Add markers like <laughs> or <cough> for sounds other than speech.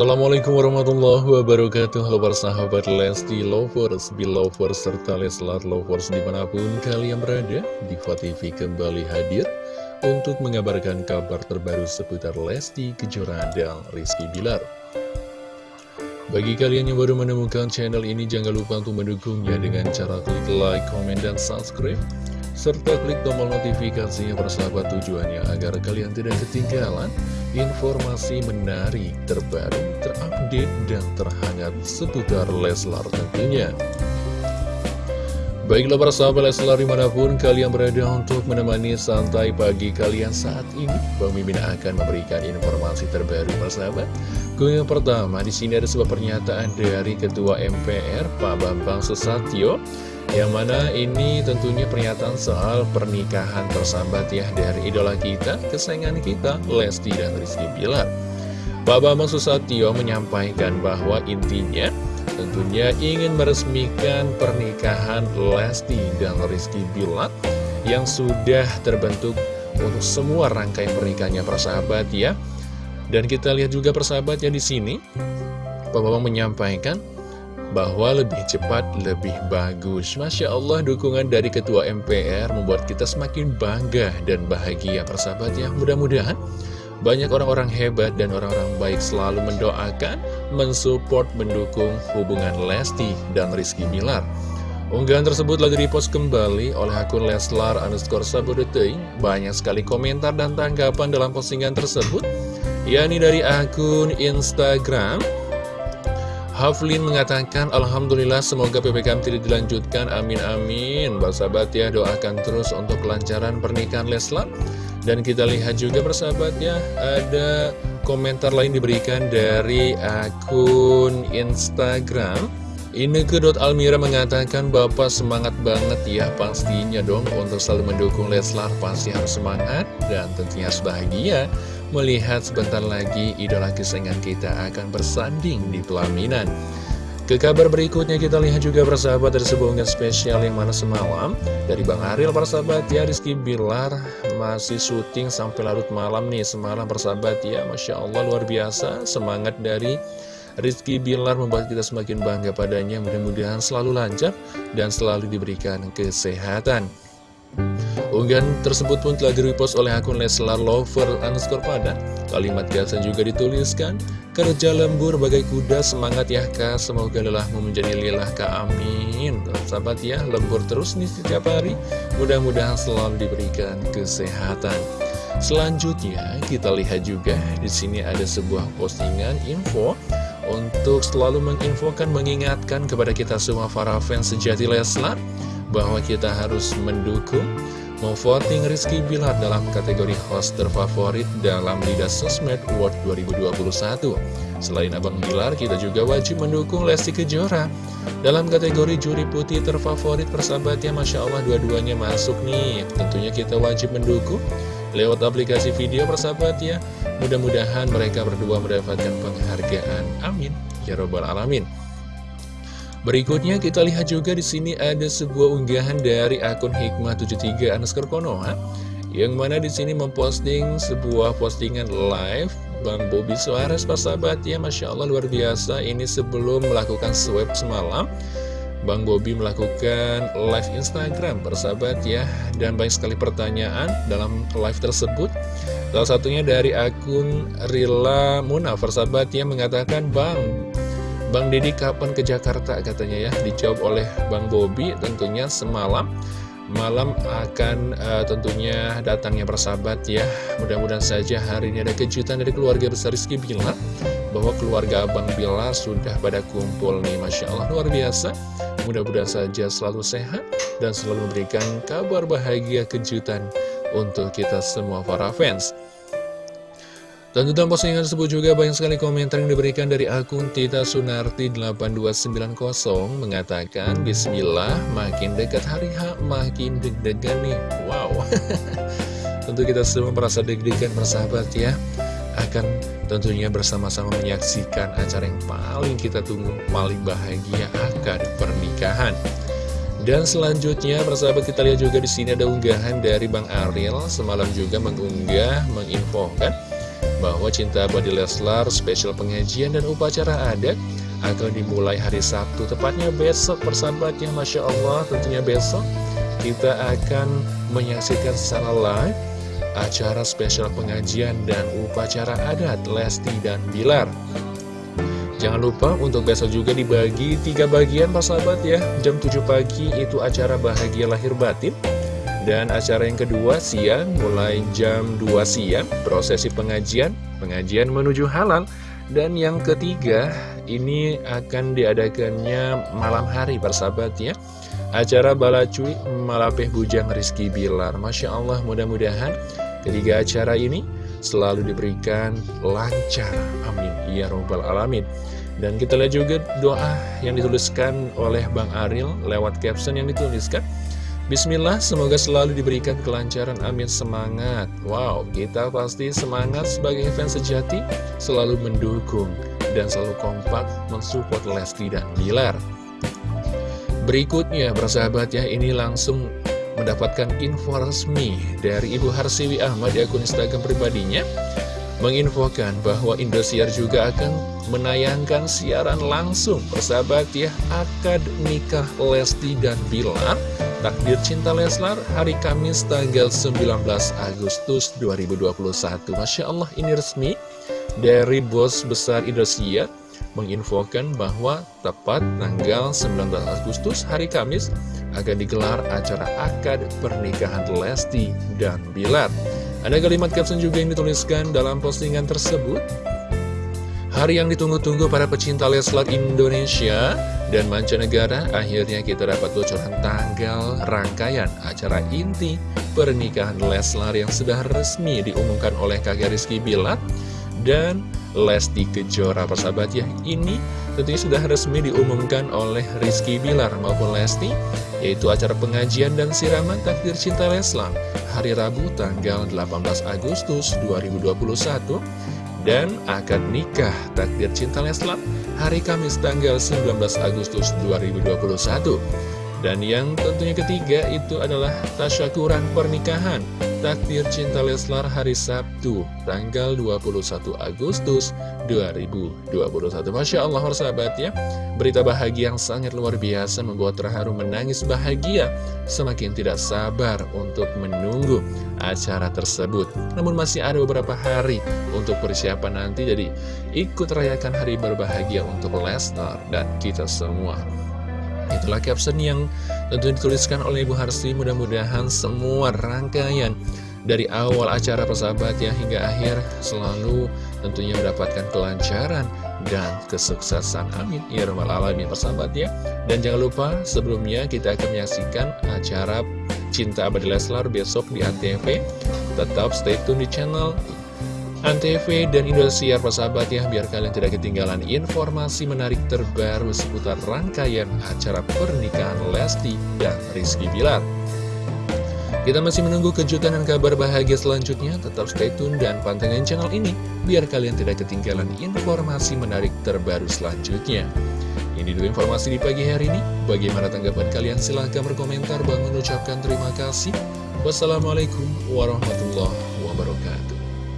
Assalamualaikum warahmatullahi wabarakatuh. Halo para sahabat Lesti Lovers, Belovers, serta Leslar Lovers di mana pun kalian berada Diva TV kembali hadir untuk mengabarkan kabar terbaru seputar Lesti Kejora dan Rizky Bilar. Bagi kalian yang baru menemukan channel ini jangan lupa untuk mendukungnya dengan cara klik like, komen, dan subscribe serta klik tombol notifikasinya persahabat tujuannya agar kalian tidak ketinggalan informasi menarik, terbaru, terupdate, dan terhangat seputar Leslar tentunya. Baiklah para sahabat Leslar di mana pun kalian berada untuk menemani santai pagi kalian saat ini Bang Mimin akan memberikan informasi terbaru para sahabat yang pertama di sini ada sebuah pernyataan dari Ketua MPR Pak Bambang Susatyo yang mana ini tentunya pernyataan soal pernikahan tersambat ya dari idola kita, kesayangan kita, Lesti dan Rizky Bilar. Pak Bambang Susatyo menyampaikan bahwa intinya tentunya ingin meresmikan pernikahan Lesti dan Rizky Bilar yang sudah terbentuk untuk semua rangkaian pernikahannya persahabat ya. Dan kita lihat juga persahabatnya di sini, Pak Bambang menyampaikan bahwa lebih cepat, lebih bagus. Masya Allah, dukungan dari Ketua MPR membuat kita semakin bangga dan bahagia persahabat ya. Mudah-mudahan banyak orang-orang hebat dan orang-orang baik selalu mendoakan, mensupport, mendukung hubungan Lesti dan Rizky Bilar. Unggahan tersebut lagi repost kembali oleh akun Leslar underscore Sabodeteing. Banyak sekali komentar dan tanggapan dalam postingan tersebut, yakni dari akun Instagram Haflin mengatakan Alhamdulillah semoga PPKM tidak dilanjutkan. Amin amin. Sahabat ya doakan terus untuk kelancaran pernikahan Leslar. Dan kita lihat juga persahabat ya Ada komentar lain diberikan dari akun Instagram. Ineke.almira mengatakan Bapak semangat banget ya pastinya dong untuk selalu mendukung Leslar. Pasti harus semangat dan tentunya harus bahagia melihat sebentar lagi idola kesayangan kita akan bersanding di pelaminan. Ke kabar berikutnya kita lihat juga persahabat dari sebuah unggahan spesial yang mana semalam Dari Bang Ariel persahabat. Ya Rizky Bilar masih syuting sampai larut malam nih. Semalam persahabat ya Masya Allah luar biasa. Semangat dari Rizky Bilar membuat kita semakin bangga padanya. Mudah-mudahan selalu lancar dan selalu diberikan kesehatan Unggahan tersebut pun telah direpost oleh akun Leslar Lover underscore pada Kalimat biasa juga dituliskan Kerja lembur bagai kuda semangat ya kak. Semoga lelahmu menjadi lilah kak. Amin. Sahabat ya lembur terus nih setiap hari. Mudah-mudahan selalu diberikan kesehatan. Selanjutnya kita lihat juga di sini ada sebuah postingan info. Untuk selalu menginfokan, mengingatkan kepada kita semua para fans sejati Leslar bahwa kita harus mendukung memvoting Rizky Bilar dalam kategori host terfavorit dalam Liga Sosmed World 2021. Selain Abang Bilar, kita juga wajib mendukung Lesti Kejora. Dalam kategori juri putih terfavorit persahabatnya, Masya Allah dua-duanya masuk nih. Tentunya kita wajib mendukung lewat aplikasi video persahabat ya. Mudah-mudahan mereka berdua mendapatkan penghargaan. Amin. Ya Robbal Alamin. Berikutnya kita lihat juga di sini ada sebuah unggahan dari akun Hikmah73 underscore Konoha yang mana di sini memposting sebuah postingan live. Bang Bobi Suarez persahabat ya Masya Allah luar biasa. Ini sebelum melakukan swab semalam Bang Bobi melakukan live Instagram persahabat ya. Dan banyak sekali pertanyaan dalam live tersebut. Salah satunya dari akun Rila Muna persahabat yang mengatakan Bang Bang Deddy kapan ke Jakarta katanya ya. Dijawab oleh Bang Bobi tentunya semalam. Malam akan uh, tentunya datangnya persahabat ya. Mudah-mudahan saja hari ini ada kejutan dari keluarga besar Rizky Bilar Bahwa keluarga Abang Bilar sudah pada kumpul nih. Masya Allah luar biasa. Mudah-mudahan saja selalu sehat Dan selalu memberikan kabar bahagia kejutan untuk kita semua para fans Tentu dalam postingan tersebut juga banyak sekali komentar yang diberikan dari akun Tita Sunarti 8290 mengatakan Bismillah makin dekat hari H makin deg-degan nih. Wow. <laughs> Tentu kita semua merasa deg-degan bersahabat ya. Akan tentunya bersama-sama menyaksikan acara yang paling kita tunggu Paling bahagia akan pernikahan. Dan selanjutnya, persahabat kita lihat juga di sini ada unggahan dari Bang Ariel semalam juga mengunggah, menginfokan bahwa Cinta Abadi Leslar spesial pengajian dan upacara adat akan dimulai hari Sabtu, tepatnya besok persahabatnya, Masya Allah, tentunya besok kita akan menyaksikan secara live acara spesial pengajian dan upacara adat Lesti dan Bilar. Jangan lupa untuk besok juga dibagi tiga bagian persahabat ya. Jam 7 pagi itu acara bahagia lahir batin Dan acara yang kedua siang mulai jam 2 siang Prosesi pengajian, pengajian menuju halal. Dan yang ketiga ini akan diadakannya malam hari persahabat ya. Acara Balacuy Malapeh Bujang Rizky Bilar. Masya Allah mudah-mudahan ketiga acara ini selalu diberikan lancar. Amin. Ya Robbal Alamin. Dan kita lihat juga doa yang dituliskan oleh Bang Aril lewat caption yang dituliskan Bismillah, semoga selalu diberikan kelancaran, amin, semangat. Wow, kita pasti semangat sebagai fans sejati Selalu mendukung dan selalu kompak mensupport Lesti dan Bilar. Berikutnya, persahabat ya, ini langsung mendapatkan info resmi dari Ibu Harsiwi Ahmad di akun Instagram pribadinya menginfokan bahwa Indosiar juga akan menayangkan siaran langsung persahabat ya akad nikah Lesti dan Bilar takdir cinta Leslar hari Kamis tanggal 19 Agustus 2021 Masya Allah ini resmi dari bos besar Indosiar menginfokan bahwa tepat tanggal 19 Agustus hari Kamis akan digelar acara akad pernikahan Lesti dan Bilar. Ada kalimat caption juga yang dituliskan dalam postingan tersebut. Hari yang ditunggu-tunggu para pecinta Leslar Indonesia dan mancanegara, akhirnya kita dapat bocoran tanggal rangkaian acara inti pernikahan Leslar yang sudah resmi diumumkan oleh kakek Rizky Bilar dan Lesti Kejora. Persahabat ya? Ini tentunya sudah resmi diumumkan oleh Rizky Bilar maupun Lesti yaitu acara pengajian dan siraman takdir cinta Leslar hari Rabu tanggal 18 Agustus 2021 dan akad nikah takdir cinta Leslar hari Kamis tanggal 19 Agustus 2021 dan yang tentunya ketiga itu adalah tasyakuran pernikahan Takdir Cinta Leslar hari Sabtu tanggal 21 Agustus 2021 Masya Allah sahabat ya. Berita bahagia yang sangat luar biasa membuat terharu menangis bahagia Semakin tidak sabar untuk menunggu acara tersebut. Namun masih ada beberapa hari untuk persiapan nanti Jadi ikut rayakan hari berbahagia untuk Leslar dan kita semua Itulah caption yang tentu dituliskan oleh Ibu Harsi. Mudah-mudahan semua rangkaian dari awal acara persahabat ya hingga akhir selalu tentunya mendapatkan kelancaran dan kesuksesan. Amin. Ya rabbal alamin. Persahabat ya. Dan jangan lupa sebelumnya kita akan menyaksikan acara Cinta Abadi Leslar besok di ATV tetap stay tune di channel Antv dan Indosiar persahabat ya biar kalian tidak ketinggalan informasi menarik terbaru seputar rangkaian acara pernikahan Lesti dan Rizky Bilar. Kita masih menunggu kejutan dan kabar bahagia selanjutnya, tetap stay tune dan pantengin channel ini biar kalian tidak ketinggalan informasi menarik terbaru selanjutnya. Ini dulu informasi di pagi hari ini. Bagaimana tanggapan kalian? Silahkan berkomentar. Bang mengucapkan terima kasih. Wassalamualaikum warahmatullahi.